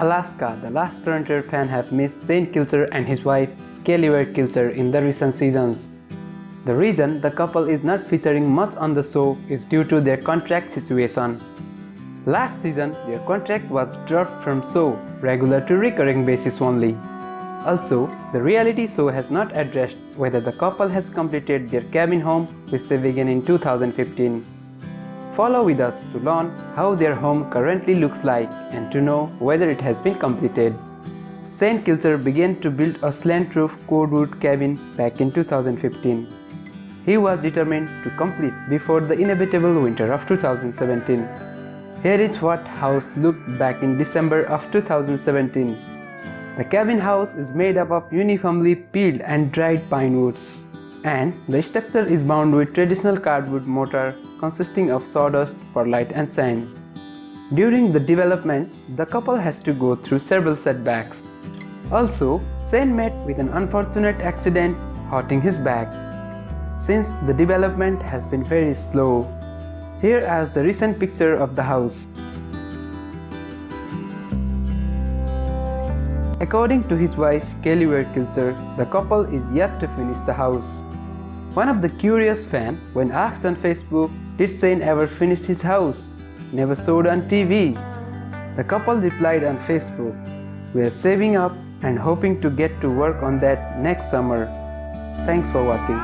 Alaska, the last Frontier fan have missed Shane Kilcher and his wife Kelly Ward Kilcher in the recent seasons. The reason the couple is not featuring much on the show is due to their contract situation. Last season, their contract was dropped from show regular to recurring basis only. Also, the reality show has not addressed whether the couple has completed their cabin home which they began in 2015. Follow with us to learn how their home currently looks like and to know whether it has been completed. St. Kilcher began to build a slant roof cordwood cabin back in 2015. He was determined to complete before the inevitable winter of 2017. Here is what house looked back in December of 2017. The cabin house is made up of uniformly peeled and dried pine woods and the structure is bound with traditional cordwood mortar consisting of sawdust, perlite and sand. During the development, the couple has to go through several setbacks. Also, Shane met with an unfortunate accident hurting his back. Since the development has been very slow, here is the recent picture of the house. According to his wife Kelly Ward Kilcher, the couple is yet to finish the house. One of the curious fans, when asked on Facebook, did Shane ever finish his house? Never showed on TV. The couple replied on Facebook, We are saving up and hoping to get to work on that next summer. Thanks for watching.